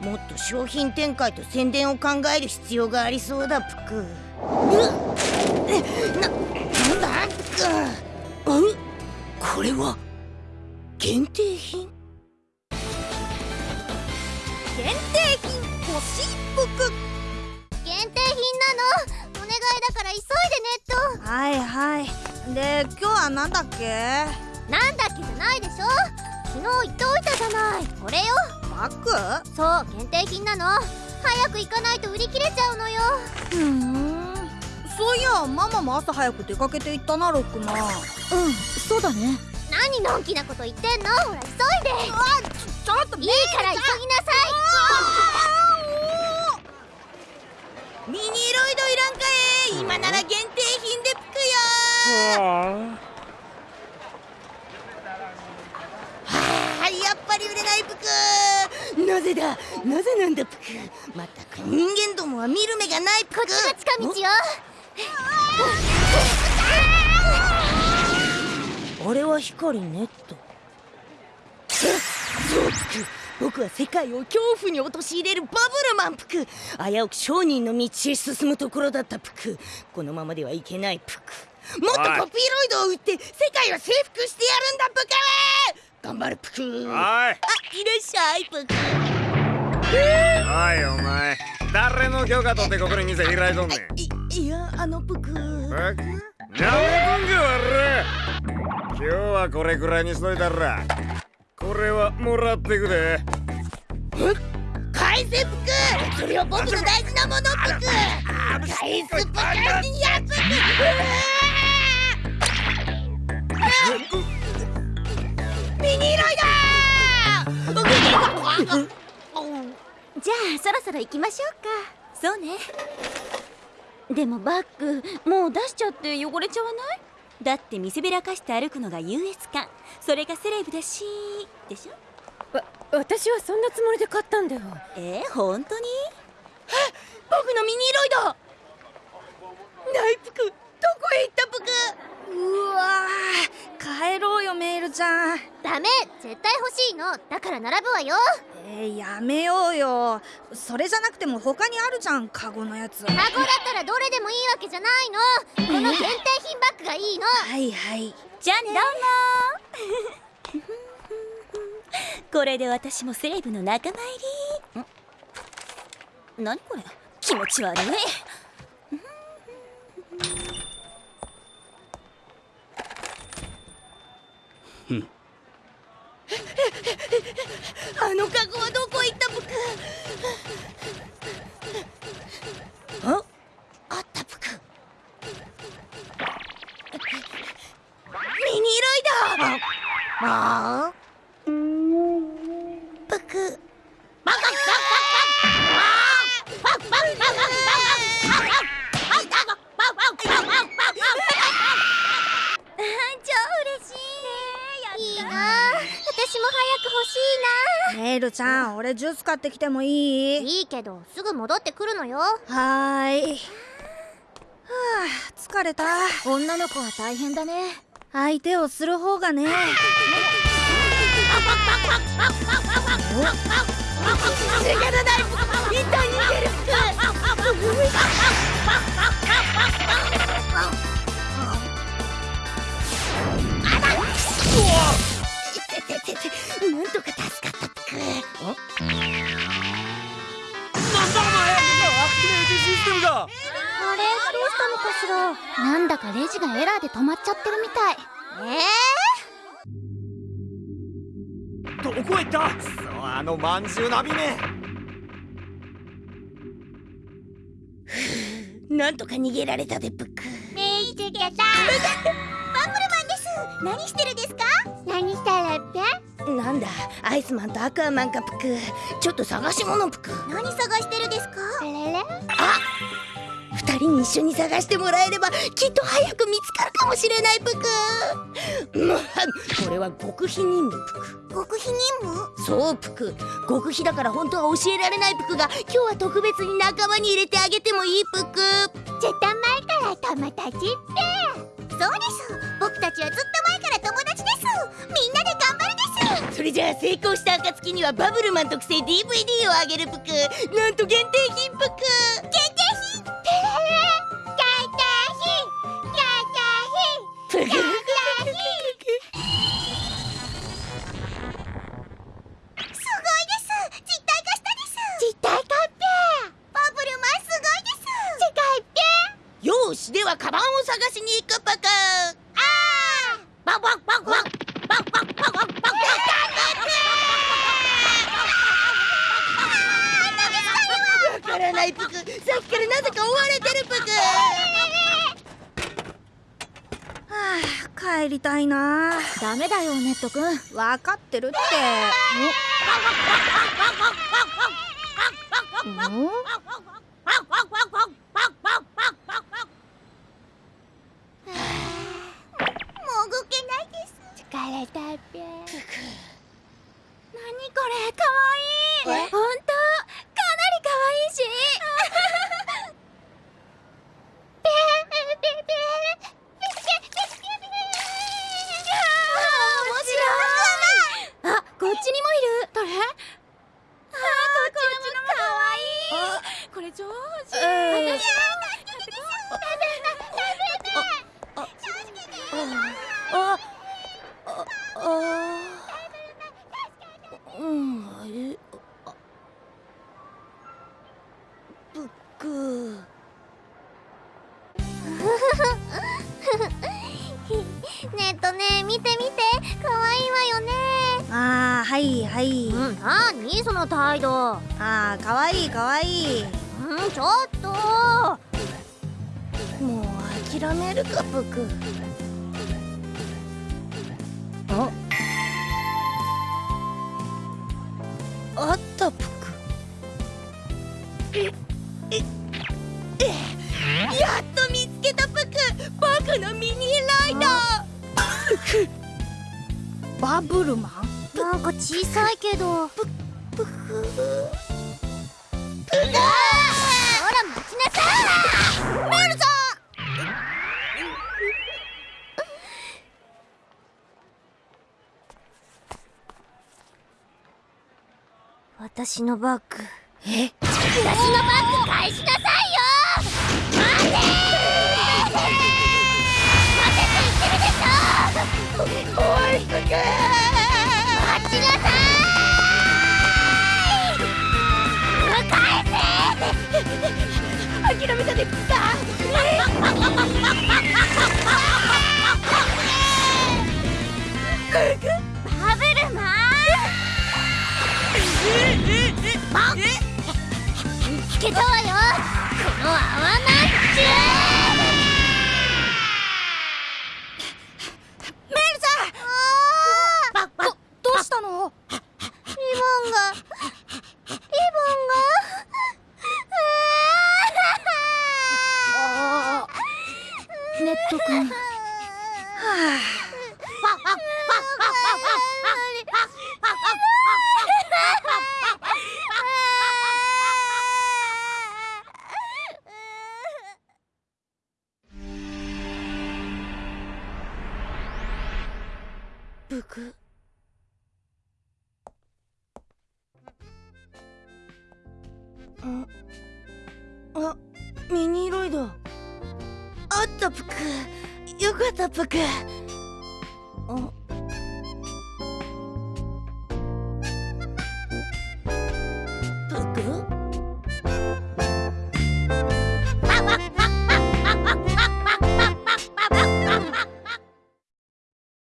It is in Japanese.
もっと商品展開と宣伝を考える必要がありそうだぷくななんだ？ぷくん？これは限定品？限定品欲しいぷく限定品なの？お願いだから急いでネットはいはい。で今日はなんだっけ？なんだっけじゃないでしょ？昨日言っておいたじゃない。これよ。バッそう限定品なの。早く行かないと売り切れちゃうのよ。ふん。そういやママも朝早く出かけて行ったなロックうんそうだね。何のんきなこと言ってんの？ほら急いで。ちょっといいから急ぎなさい。ミニロイドいらんかえ今なら限定品でつくよ。はあやっぱり売れない服。なぜだ？なぜなんだプク？まったく人間どもは見る目がないプク。こっちが近道よ。あは光ネット。そうプク。僕は世界を恐怖に陥れるバブルマンプク。危うく商人の道へ進むところだったプク。このままではいけないプク。もっとコピーロイドを売って世界を征服してやるんだプク。頑張るぷくおい。あいらっしゃいぷくおいお前。誰の許可取ってここに店開いとんねん？いやあのプクぷく？なめとんじゃ悪今日はこれくらいにしといたら。これはもらってくで返せぷくそれは僕の大事なものプク返すぷくにやぷくうビニーイドー。じゃあそろそろ行きましょうか。そうね。でもバッグもう出しちゃって汚れちゃわない？だって見せびらかして歩くのが優越感。それがセレブだしでしょ？わ私はそんなつもりで買ったんだよ。え、本当に？え僕のミニロイド！ナイプクどこへ行ったプクうわ帰ろうよメールちゃん。ダメ絶対欲しいの。だから並ぶわよ。えー、やめようよ。それじゃなくても他にあるじゃんカゴのやつ。カゴだったらどれでもいいわけじゃないの。この限定品バッグがいいの。はいはい。じゃあねどうも。これで私もセレブの仲間入り。何これ？気持ち悪い。あのカゴはどこ行ったぷくあ？あったぷくミニロイドああ欲しネイルちゃん俺ジュース買ってきてもいい？いないいけどすぐ戻ってくるのよ。はーい。はあ疲れた。女の子は大変だね。相手をする方がねなんとか助かったプクあれどうしたのかしら。なんだかレジがエラーで止まっちゃってるみたい。えどこへ行った？そうあのまんじゅうなびね。なんとか逃げられたでプク。見つけたバブルマンです。何してるんですか？何したらって？なんだアイスマンとアクアマンかプクちょっと探し物プク何探してるですか？あれれ。二人に一緒に探してもらえればきっと早く見つかるかもしれないプクむはこれは極秘任務プク極秘任務？そうプク極秘だから本当は教えられないプクが今日は特別に仲間に入れてあげてもいいプク絶対前から友達って。そうです。僕たちはずっ成功した暁にはバブルマン特製 DVD をあげるぷくなんと限定品ぷくらないぷくさっきからなぜか追われてるぷくはあ帰りたいな。ダメだよネットくんわかってるって。んん？ね。見て見て。可愛いわよね。あーはいはい。うんなにその態度。あーかわいいかわい。いうんちょっと。もう諦めるかぷくあ？あったぷくえええやっと見つけたぷく僕のミニライダー バブルマン？なんか小さいけど。ぷくほら待ちなさい。メルさん私のバッグ。え私のバッグ返しなさいよく待ちなさい。返せ諦めたでぷくさバブルマン見つけたわよこの泡なんちゅメ人はあブクったぷく。よかったぷく。あ